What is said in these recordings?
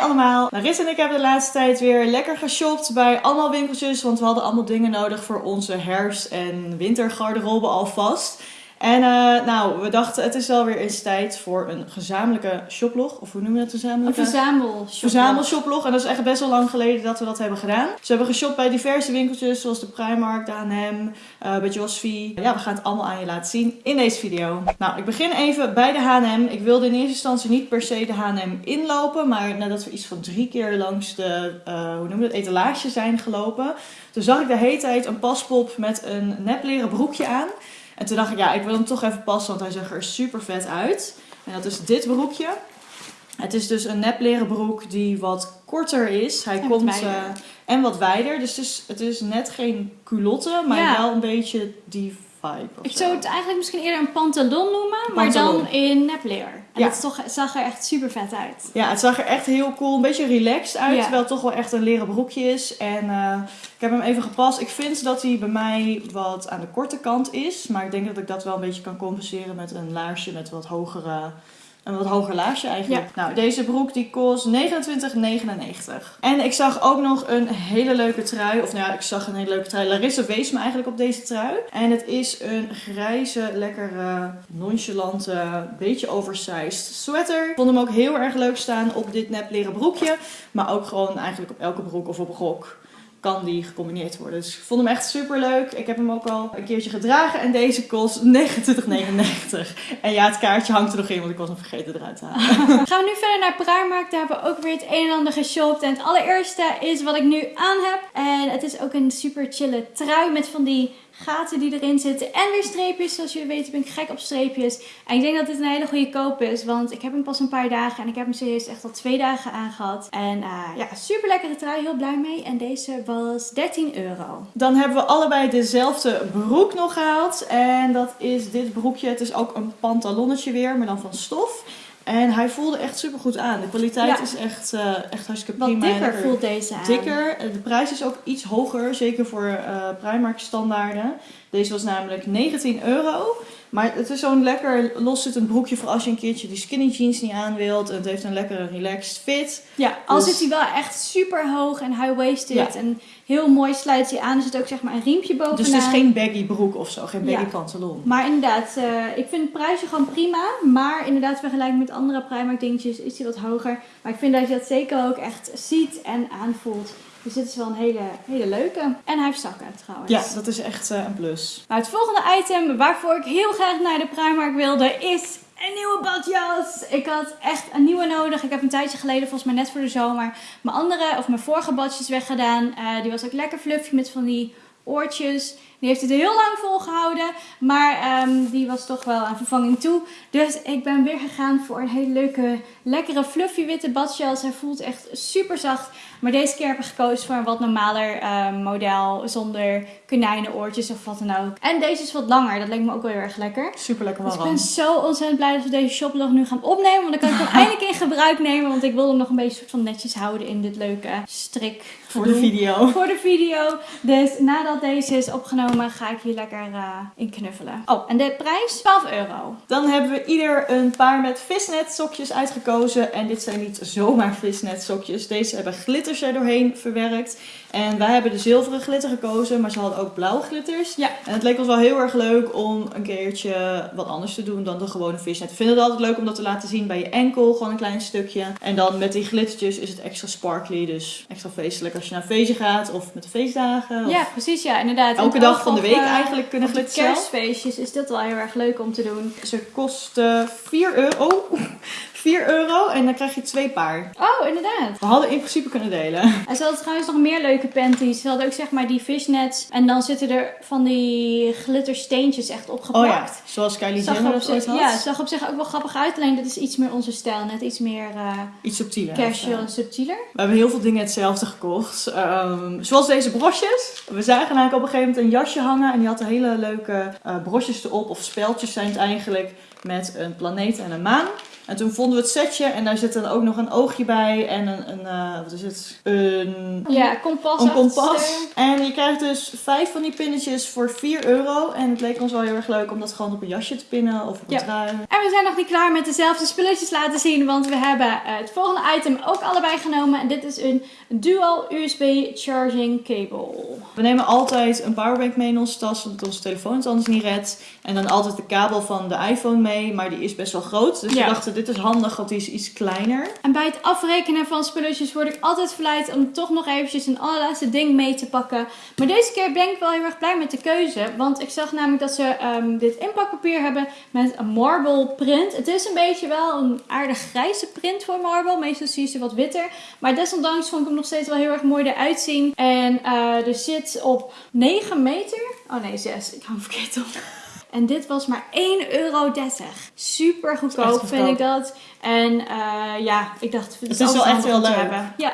allemaal, Larissa en ik hebben de laatste tijd weer lekker geshopt bij allemaal winkeltjes, want we hadden allemaal dingen nodig voor onze herfst- en wintergarderobe alvast. En uh, nou, we dachten het is wel weer eens tijd voor een gezamenlijke shoplog. Of hoe noemen we dat gezamenlijke? Een verzamel Verzamelshoplog. En dat is echt best wel lang geleden dat we dat hebben gedaan. Dus we hebben geshopt bij diverse winkeltjes zoals de Primark, de H&M, uh, bij Josvi. Ja, we gaan het allemaal aan je laten zien in deze video. Nou, ik begin even bij de H&M. Ik wilde in eerste instantie niet per se de H&M inlopen. Maar nadat we iets van drie keer langs de, uh, hoe noem je dat, etalage zijn gelopen. Toen zag ik de hele tijd een paspop met een nepleren broekje aan. En toen dacht ik, ja, ik wil hem toch even passen, want hij zag er super vet uit. En dat is dit broekje. Het is dus een nepleren broek die wat korter is. Hij en komt wat uh, en wat wijder. Dus het is, het is net geen culotte, maar Ja. wel een beetje die vibe. Ik zo. zou het eigenlijk misschien eerder een pantalon noemen, maar Pantalon. dan in nepleer. En Ja. het toch, het zag er echt super vet uit. Ja, het zag er echt heel cool, een beetje relaxed uit. Ja. Terwijl het toch wel echt een leren broekje is. En eh, ik heb hem even gepast. Ik vind dat hij bij mij wat aan de korte kant is. Maar ik denk dat ik dat wel een beetje kan compenseren met een laarsje met wat hogere... Een wat hoger laarsje eigenlijk. Nou, deze broek die kost 29,99. En ik zag ook nog een hele leuke trui. Of nou ja, ik zag een hele leuke trui. Larissa wees me eigenlijk op deze trui. En het is een grijze, lekkere, nonchalante, beetje oversized sweater. Ik vond hem ook heel erg leuk staan op dit nep leren broekje. Maar ook gewoon eigenlijk op elke broek of op rok kan die gecombineerd worden. Dus ik vond hem echt super leuk. Ik heb hem ook al een keertje gedragen. En deze kost 29,99. En ja, het kaartje hangt er nog in, want ik was hem vergeten eruit te halen. Gaan we nu verder naar Primark. Daar hebben we ook weer het een en ander geshopt. En het allereerste is wat ik nu aan heb. En het is ook een super chille trui met van die gaten die erin zitten. En weer streepjes. Zoals jullie weten ben ik gek op streepjes. En ik denk dat dit een hele goede koop is. Want ik heb hem pas een paar dagen. En ik heb hem serieus echt al twee dagen aangehad. En eh, ja, super lekkere trui. Heel blij mee. En deze was 13 euro. Dan hebben we allebei dezelfde broek nog gehaald. En dat is dit broekje. Het is ook een pantalonnetje weer, maar dan van stof. En hij voelde echt super goed aan. De kwaliteit Ja. is echt, eh, echt hartstikke Wat prima. en dikker voelt deze aan. Dikker. De prijs is ook iets hoger, zeker voor eh Primark standaarden. Deze was namelijk 19 euro. Maar het is zo'n lekker loszittend broekje voor als je een keertje die skinny jeans niet aan wilt. En het heeft een lekkere relaxed fit. Ja, al Dus- zit hij wel echt super hoog en high-waisted. Ja. En heel mooi sluit hij aan. Er zit ook zeg maar een riempje bovenaan. Dus het is geen baggy broek of zo, geen baggy Ja. pantalon. Maar inderdaad, eh, ik vind het prijsje gewoon prima. Maar inderdaad, vergelijking met andere Primark dingetjes is hij wat hoger. Maar ik vind dat je dat zeker ook echt ziet en aanvoelt. Dus dit is wel een hele, hele leuke. En hij heeft zakken trouwens. Ja, dat is echt eh, een plus. Nou, het volgende item waarvoor ik heel graag naar de Primark wilde is een nieuwe badjas. Ik had echt een nieuwe nodig. Ik heb een tijdje geleden, volgens mij net voor de zomer, mijn andere of mijn vorige badjes weggedaan. Eh, die was ook lekker fluffy met van die oortjes. Die heeft het heel lang volgehouden, maar ehm, die was toch wel aan vervanging toe. Dus ik ben weer gegaan voor een hele leuke, lekkere fluffy witte badjas. Hij voelt echt super zacht. Maar deze keer heb ik gekozen voor een wat normaler ehm, model zonder konijnenoortjes of wat dan ook. En deze is wat langer, dat leek me ook wel heel erg lekker. Super lekker Dus ik warm. ben zo ontzettend blij dat we deze shoplog nu gaan opnemen. Want dan kan ik hem eindelijk in gebruik nemen. Want ik wil hem nog een beetje soort van netjes houden in dit leuke strik. Voor de video. Voor de video. Dus nadat deze is opgenomen, ga ik hier lekker eh, in knuffelen. Oh, en de prijs? 12 euro. Dan hebben we ieder een paar met visnet sokjes uitgekozen. En dit zijn niet zomaar visnet sokjes. Deze hebben glitters er doorheen verwerkt. En wij hebben de zilveren glitter gekozen, maar ze hadden ook blauwe glitters. Ja. En het leek ons wel heel erg leuk om een keertje wat anders te doen dan de gewone visnet. We vinden het altijd leuk om dat te laten zien bij je enkel, gewoon een klein stukje. En dan met die glittertjes is het extra sparkly, dus extra feestelijk als je naar een feestje gaat of met de feestdagen. Of Ja, precies. Ja, inderdaad. elke En dag van de week eigenlijk kunnen zelf. kerstfeestjes is dit wel heel erg leuk om te doen. Ze kosten 4 euro. 4 euro en dan krijg je twee paar. Oh, inderdaad. We hadden in principe kunnen delen. En ze hadden trouwens nog meer leuke panties. Ze hadden ook zeg maar die fishnets. En dan zitten er van die glittersteentjes echt opgeplakt. Oh ja, zoals Kylie Jenner er dat op ooit zich, had. ja, zag op zich ook wel grappig uit. Alleen dit is iets meer onze stijl. Net iets meer eh, Iets subtieler. casual Of, en subtieler. We hebben heel veel dingen hetzelfde gekocht. Ehm, zoals deze brosjes. We zagen namelijk op een gegeven moment een jasje hangen. En die had hele leuke eh brosjes erop. Of speltjes zijn het eigenlijk. Met een planeet en een maan. En toen vonden we het setje en daar zit dan ook nog een oogje bij en een, een eh, wat is het? Een, Ja, kompas. een kompas. En je krijgt dus vijf van die pinnetjes voor 4 euro. En het leek ons wel heel erg leuk om dat gewoon op een jasje te pinnen of op een Ja. trui. En we zijn nog niet klaar met dezelfde spulletjes laten zien, want we hebben eh, het volgende item ook allebei genomen. En dit is een dual USB charging cable. We nemen altijd een powerbank mee in onze tas, omdat onze telefoon het anders niet redt. En dan altijd de kabel van de iPhone mee, maar die is best wel groot. Dus Ja. we dachten, dit is handig, want die is iets kleiner. En bij het afrekenen van spulletjes word ik altijd verleid om toch nog eventjes een allerlaatste ding mee te pakken. Maar deze keer ben ik wel heel erg blij met de keuze. Want ik zag namelijk dat ze ehm, dit inpakpapier hebben met een marble print. Het is een beetje wel een aardig grijze print voor marble. Meestal zie je ze wat witter. Maar desondanks vond ik hem nog steeds wel heel erg mooi eruit zien. En eh, er zit op 9 meter. Oh nee, 6. Ik hou hem verkeerd op. En dit was maar 1,30 euro. Super goedkoop, vind ik dat. En eh, ja, ik dacht, het is altijd wel echt heel leuk. Hebben. Ja.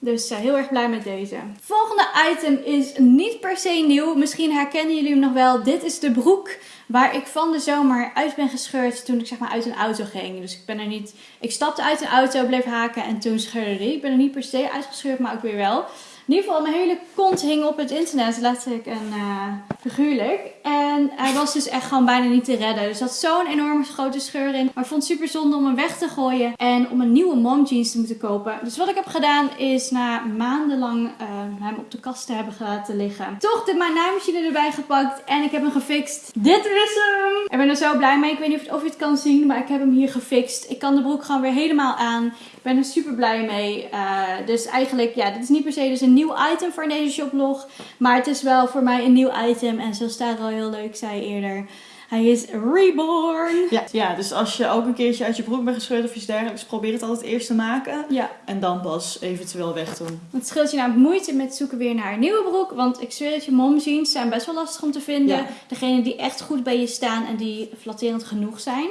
Dus eh, heel erg blij met deze. Volgende item is niet per se nieuw. Misschien herkennen jullie hem nog wel. Dit is de broek waar ik van de zomer uit ben gescheurd toen ik zeg maar uit een auto ging. Dus ik ben er niet... Ik stapte uit een auto, bleef haken en toen scheurde die. Ik ben er niet per se uitgescheurd, maar ook weer wel. In ieder geval, mijn hele kont hing op het internet, letterlijk en eh, figuurlijk. En hij was dus echt gewoon bijna niet te redden. Dus zat zo'n enorme grote scheur in. Maar ik vond het super zonde om hem weg te gooien en om een nieuwe mom jeans te moeten kopen. Dus wat ik heb gedaan is na maandenlang eh, hem op de kast te hebben laten liggen. Toch de mijn naaimachine erbij gepakt en ik heb hem gefixt. Dit is hem! Ik ben er zo blij mee. Ik weet niet of je het kan zien, maar ik heb hem hier gefixt. Ik kan de broek gewoon weer helemaal aan. Ik ben er super blij mee. Eh, dus eigenlijk, ja, dit is niet per se dus een nieuw item voor deze shoplog. Maar het is wel voor mij een nieuw item. En zoals Tara al heel leuk zei eerder, hij is reborn. Ja, ja, dus als je ook een keertje uit je broek bent gescheurd of iets dergelijks, probeer het altijd eerst te maken. Ja, En dan pas eventueel wegdoen. het scheelt je namelijk moeite met zoeken weer naar een nieuwe broek. Want ik zweer het je, momjeans zijn best wel lastig om te vinden. Ja. Degene die echt goed bij je staan en die flatterend genoeg zijn.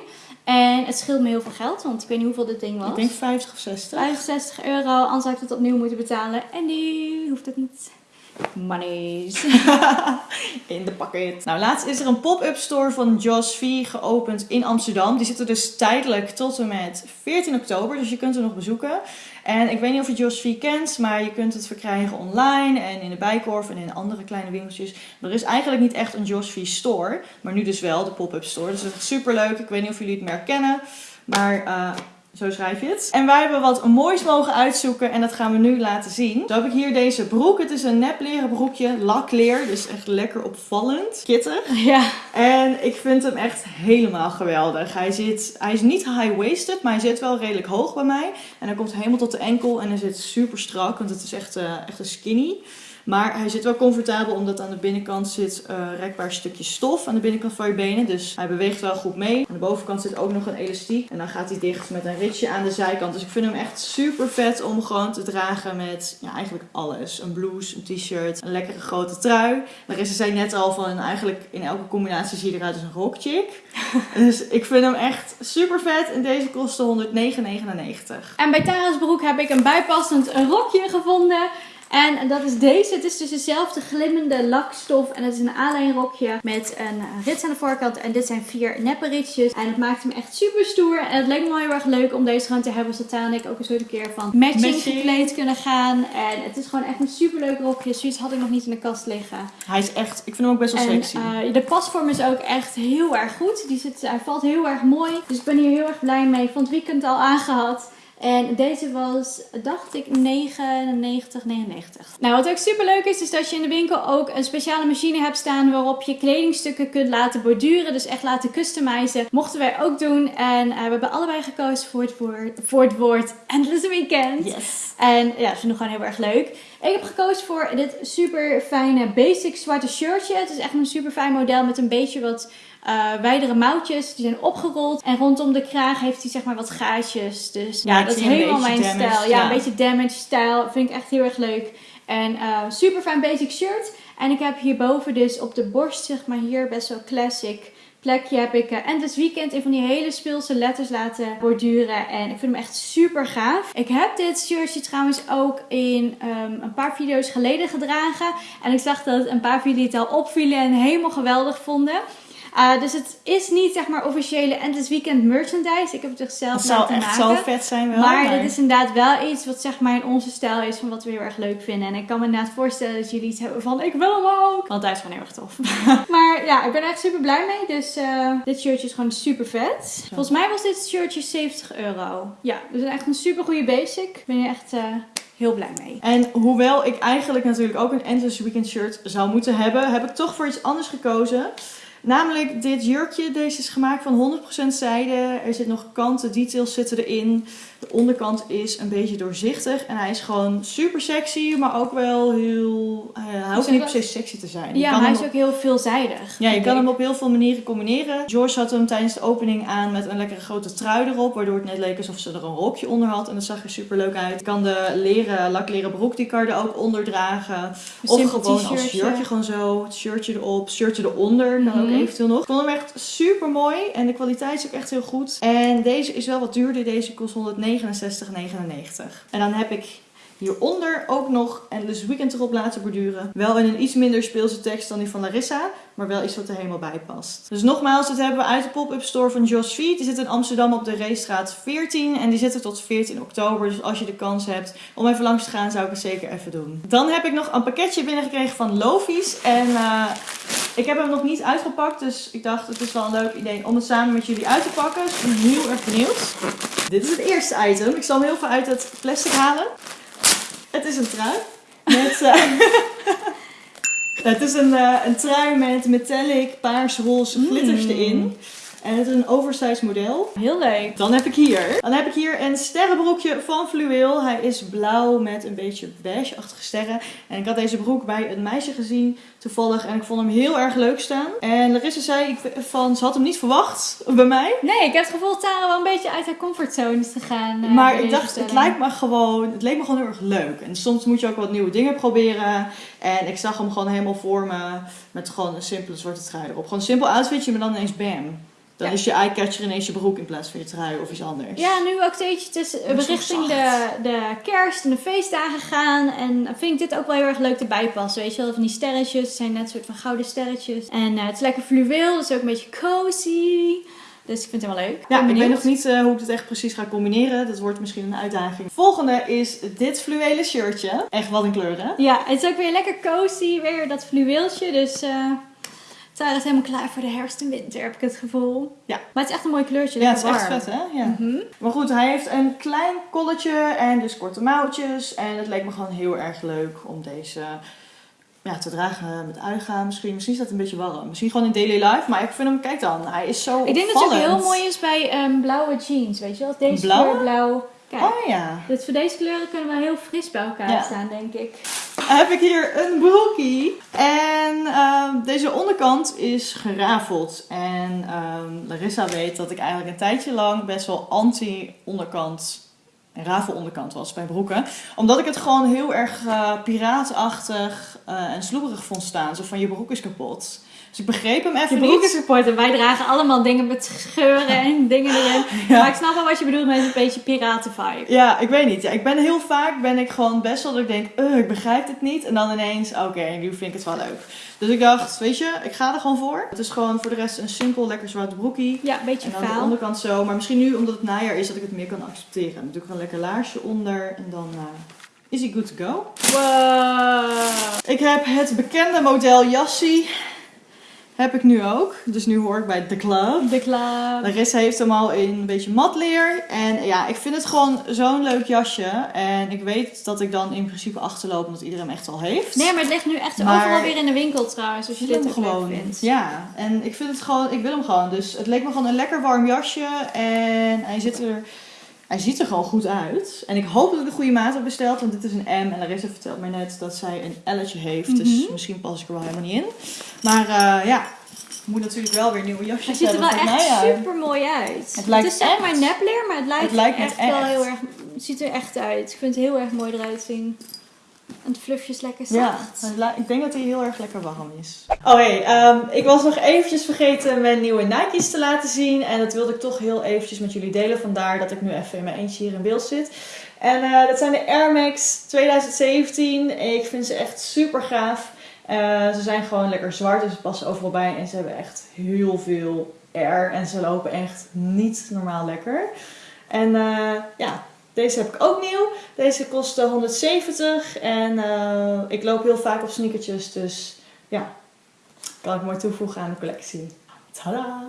En het scheelt me heel veel geld, want ik weet niet hoeveel dit ding was. Ik denk 50 of 60. 65 euro, anders had ik het opnieuw moeten betalen. En nu hoeft het niet. Monies. in de pakket. Nou, laatst is er een pop-up store van Joss V geopend in Amsterdam. Die zit er dus tijdelijk tot en met 14 oktober, dus je kunt er nog bezoeken. En ik weet niet of je Joss V kent, maar je kunt het verkrijgen online en in de Bijkorf en in andere kleine winkeltjes. Er is eigenlijk niet echt een Joss V store, maar nu dus wel de pop-up store. Dus dat is super leuk. Ik weet niet of jullie het merk kennen, maar eh, zo schrijf je het. En wij hebben wat moois mogen uitzoeken en dat gaan we nu laten zien. Zo heb ik hier deze broek. Het is een nep leren broekje, lakleer, dus echt lekker opvallend. Kittig. ja. En ik vind hem echt helemaal geweldig. Hij, zit, hij is niet high-waisted, maar hij zit wel redelijk hoog bij mij. En hij komt helemaal tot de enkel en hij zit super strak, want het is echt, eh, echt een skinny. Maar hij zit wel comfortabel omdat aan de binnenkant zit een rekbaar stukje stof aan de binnenkant van je benen. Dus hij beweegt wel goed mee. Aan de bovenkant zit ook nog een elastiek. En dan gaat hij dicht met een ritje aan de zijkant. Dus ik vind hem echt super vet om gewoon te dragen met ja, eigenlijk alles. Een blouse, een t-shirt, een lekkere grote trui. Larissa zei net al van eigenlijk in elke combinatie zie je eruit als een rockchick. dus ik vind hem echt super vet. En deze kostte 109,99. En bij Tara's broek heb ik een bijpassend rokje gevonden. En dat is deze. Het is dus dezelfde glimmende lakstof. En het is een aanlijnrokje met een rits aan de voorkant. En dit zijn vier neppe ritsjes. En het maakt hem echt super stoer. En het leek me wel heel erg leuk om deze gewoon te hebben. Zodat Tara en ik ook eens een keer van matching, Matching. gekleed kunnen gaan. En het is gewoon echt een super leuk rokje. Zoiets had ik nog niet in de kast liggen. Hij is echt, ik vind hem ook best wel En sexy. eh, de pasvorm is ook echt heel erg goed. Die zit, hij valt heel erg mooi. Dus ik ben hier heel erg blij mee. Van het weekend al aangehad. En deze was, dacht ik, 99, 99. Nou, wat ook super leuk is, is dat je in de winkel ook een speciale machine hebt staan waarop je kledingstukken kunt laten borduren. Dus echt laten customizen. Mochten wij ook doen. En eh, we hebben allebei gekozen voor het woord, voor het woord Endless Weekend. Yes. En ja, dat vind ik gewoon heel erg leuk. Ik heb gekozen voor dit super fijne basic zwarte shirtje. Het is echt een super fijn model met een beetje wat eh wijdere mouwtjes. Die zijn opgerold. En rondom de kraag heeft hij zeg maar wat gaatjes. Dus ja, dat is helemaal mijn stijl. Ja, een beetje damage stijl. Vind ik echt heel erg leuk. En eh, super fijn basic shirt. En ik heb hierboven dus op de borst, zeg maar hier, best wel classic plekje heb ik uh, Endless Weekend in van die hele speelse letters laten borduren. En ik vind hem echt super gaaf. Ik heb dit shirtje trouwens ook in ehm, een paar video's geleden gedragen. En ik zag dat een paar van jullie het al opvielen en helemaal geweldig vonden. Uh, dus het is niet zeg maar officiële Endless Weekend merchandise. Ik heb het er zelf Het zou echt maken. zo vet zijn wel. Maar dit is inderdaad wel iets wat zeg maar in onze stijl is van wat we heel erg leuk vinden. En ik kan me inderdaad voorstellen dat jullie iets hebben van ik wil hem ook. Want hij is gewoon heel erg tof. maar ja, ik ben er echt super blij mee. Dus eh, dit shirtje is gewoon super vet. Volgens mij was dit shirtje 70 euro. Ja, dus echt een super goede basic. Ik ben hier echt eh, heel blij mee. En hoewel ik eigenlijk natuurlijk ook een Endless Weekend shirt zou moeten hebben, heb ik toch voor iets anders gekozen. Namelijk dit jurkje. Deze is gemaakt van 100% zijde. Er zit nog kanten, details zitten erin. De onderkant is een beetje doorzichtig. En hij is gewoon super sexy, maar ook wel heel... Hij hoeft niet per se sexy te zijn. Je Ja, kan maar hij is ook heel veelzijdig. Ja, je kan hem op heel veel manieren combineren. George had hem tijdens de opening aan met een lekkere grote trui erop. Waardoor het net leek alsof ze er een rokje onder had. En dat zag er super leuk uit. Je kan de leren, lakleren broek, die kan je er ook onder dragen. Een Of gewoon als shirtje gewoon zo. Het shirtje erop, shirtje eronder. Kan ook Mhm. Eventueel nog. Ik vond hem echt super mooi. En de kwaliteit is ook echt heel goed. En deze is wel wat duurder. Deze kost 169,99. En dan heb ik hieronder ook nog Endless Weekend erop laten borduren. Wel in een iets minder speelse tekst dan die van Larissa. Maar wel iets wat er helemaal bij past. Dus nogmaals, dit hebben we uit de pop-up store van Josh Feet. Die zit in Amsterdam op de Reestraat 14. En die zit er tot 14 oktober. Dus als je de kans hebt om even langs te gaan, zou ik het zeker even doen. Dan heb ik nog een pakketje binnengekregen van Lofies. En eh, ik heb hem nog niet uitgepakt. Dus ik dacht, het is wel een leuk idee om het samen met jullie uit te pakken. Dus ik ben heel erg benieuwd. Dit is het eerste item. Ik zal hem heel veel uit het plastic halen. Het is een trui. Met, eh, het is een, eh, een trui met metallic, paars, roze glitters Mm. erin. En het is een oversized model. Heel leuk. Dan heb ik hier. Dan heb ik hier een sterrenbroekje van Fluweel. Hij is blauw met een beetje beige-achtige sterren. En ik had deze broek bij een meisje gezien toevallig. En ik vond hem heel erg leuk staan. En Larissa zei ik, van, ze had hem niet verwacht bij mij. Nee, ik heb het gevoel dat Tara wel een beetje uit haar comfortzone is gegaan. eh, maar ik dacht, het lijkt me gewoon, het leek me gewoon heel erg leuk. En soms moet je ook wat nieuwe dingen proberen. En ik zag hem gewoon helemaal voor me met gewoon een simpele zwarte trui erop. Gewoon een simpel outfitje, maar dan ineens bam. Dan Ja. is je eyecatcher ineens je broek in plaats van je trui of iets anders. Ja, nu ook steeds. Is zo richting de, de kerst en de feestdagen gaan. En dan vind ik dit ook wel heel erg leuk erbij passen. Weet je wel, van die sterretjes. Het zijn net een soort van gouden sterretjes. En eh, het is lekker fluweel, dus ook een beetje cozy. Dus ik vind het helemaal leuk. Ja, Ben ik weet nog niet eh, hoe ik het echt precies ga combineren. Dat wordt misschien een uitdaging. Volgende is dit fluwelen shirtje. Echt wat een kleur, hè? Ja, het is ook weer lekker cozy. Weer dat fluweeltje. Dus eh Tara is helemaal klaar voor de herfst en winter, heb ik het gevoel. Ja. Maar het is echt een mooi kleurtje. Ja, het is echt vet, hè? Ja. Mhm. Maar goed, hij heeft een klein kolletje en dus korte mouwtjes. En het leek me gewoon heel erg leuk om deze ja, te dragen met uitgaan. Misschien, misschien is dat een beetje warm. Misschien gewoon in daily life. Maar ik vind hem, kijk dan, hij is zo Ik denk dat het heel mooi is bij ehm, blauwe jeans. Weet je wel, deze Blauwe? blauw. Kijk. Oh ja. Dus voor deze kleuren kunnen wel heel fris bij elkaar Ja. staan, denk ik. Dan heb ik hier een broekie. En ehm, deze onderkant is gerafeld. En ehm, Larissa weet dat ik eigenlijk een tijdje lang best wel anti-onderkant en rafel onderkant was bij broeken. Omdat ik het gewoon heel erg eh, piraatachtig eh, en sloeberig vond staan. Zo van je broek is kapot. Dus ik begreep hem Je even broek niet. is support en wij dragen allemaal dingen met scheuren en dingen erin. Ja. Maar ik snap wel wat je bedoelt met een beetje piratenvibe. Ja, ik weet niet. Ja, ik ben heel vaak ben ik gewoon best wel dat ik denk, "Ugh, ik begrijp het niet. En dan ineens, oké, nu vind ik het wel leuk. Dus ik dacht, weet je, ik ga er gewoon voor. Het is gewoon voor de rest een simpel, lekker zwart broekie. Ja, een beetje En dan de vaal. onderkant zo. Maar misschien nu, omdat het najaar is, dat ik het meer kan accepteren. Dan doe ik een lekker laarsje onder. En dan eh, is hij good to go. Wow. Ik heb het bekende model jassie. Heb ik nu ook. Dus nu hoor ik bij The Club. De club. Larissa heeft hem al in een beetje matleer. En ja, ik vind het gewoon zo'n leuk jasje. En ik weet dat ik dan in principe achterloop omdat iedereen hem echt al heeft. Nee, maar het ligt nu echt Maar- overal weer in de winkel trouwens. Als je dit ook gewoon. leuk vindt. Ja, en ik vind het gewoon, ik wil hem gewoon. Dus het leek me gewoon een lekker warm jasje. En hij zit er, hij ziet er gewoon goed uit. En ik hoop dat ik de goede maat heb besteld, want dit is een M. En Larissa vertelt mij net dat zij een L'tje heeft. Dus Mhm. misschien pas ik er wel helemaal niet in. Maar eh, ja, ik moet natuurlijk wel weer nieuwe jasjes Hij ziet er wel hebben echt super mooi uit. Het lijkt is echt- maar nepleer, maar het lijkt, Het lijkt net echt, wel echt. heel erg. Het ziet er echt uit. Ik vind het heel erg mooi eruit zien. En het lekker Ja, zacht. li- ik denk dat hij heel erg lekker warm is. Oh hey, ehm, ik was nog eventjes vergeten mijn nieuwe Nike's te laten zien. En dat wilde ik toch heel eventjes met jullie delen. Vandaar dat ik nu even in mijn eentje hier in beeld zit. En eh, dat zijn de Air Max 2017. Ik vind ze echt super gaaf. Eh, ze zijn gewoon lekker zwart, dus ze passen overal bij. En ze hebben echt heel veel air. En ze lopen echt niet normaal lekker. En eh, ja, deze heb ik ook nieuw. Deze kostte 170. En eh, ik loop heel vaak op sneakertjes. Dus ja, kan ik mooi toevoegen aan de collectie. Tada!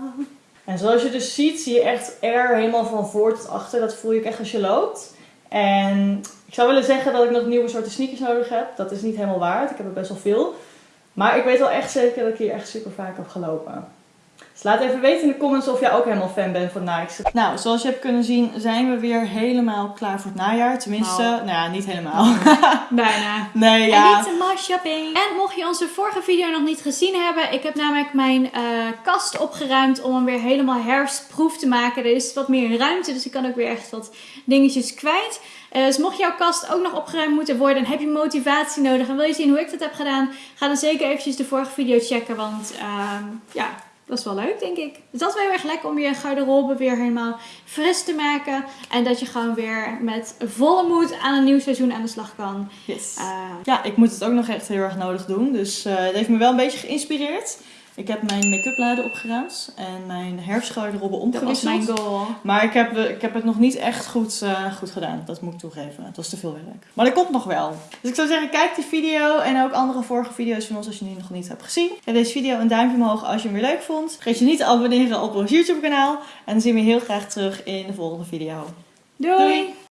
En zoals je dus ziet, zie je echt air helemaal van voor tot achter. Dat voel je echt als je loopt. En ik zou willen zeggen dat ik nog nieuwe soorten sneakers nodig heb. Dat is niet helemaal waar. Ik heb er best wel veel. Maar ik weet wel echt zeker dat ik hier echt super vaak heb gelopen. Dus laat even weten in de comments of jij ook helemaal fan bent van Nike. Nou, zoals je hebt kunnen zien zijn we weer helemaal klaar voor het najaar. Tenminste, Nou. nou ja, niet helemaal. Bijna. nee, En ja. niet maar shopping. En mocht je onze vorige video nog niet gezien hebben, ik heb namelijk mijn eh, kast opgeruimd om hem weer helemaal herfstproef te maken. Er is wat meer ruimte, dus ik kan ook weer echt wat dingetjes kwijt. Eh, dus mocht jouw kast ook nog opgeruimd moeten worden en heb je motivatie nodig en wil je zien hoe ik dat heb gedaan, ga dan zeker eventjes de vorige video checken, want ehm, ja, dat is wel leuk denk ik. Dus dat is wel heel erg lekker om je garderobe weer helemaal fris te maken en dat je gewoon weer met volle moed aan een nieuw seizoen aan de slag kan. Yes. Eh, Ja, ik moet het ook nog echt heel erg nodig doen. Dus eh het heeft me wel een beetje geïnspireerd. Ik heb mijn make-up laden opgeruimd en mijn herfstgarderobe Dat was omgewisseld. mijn goal. Maar ik heb, ik heb het nog niet echt goed, eh, goed gedaan. Dat moet ik toegeven. Het was te veel werk. Maar dat komt nog wel. Dus ik zou zeggen, kijk die video en ook andere vorige video's van ons als je die nog niet hebt gezien. Geef deze video een duimpje omhoog als je hem weer leuk vond. Vergeet je niet te abonneren op ons YouTube kanaal. En dan zien we je heel graag terug in de volgende video. Doei. Doei.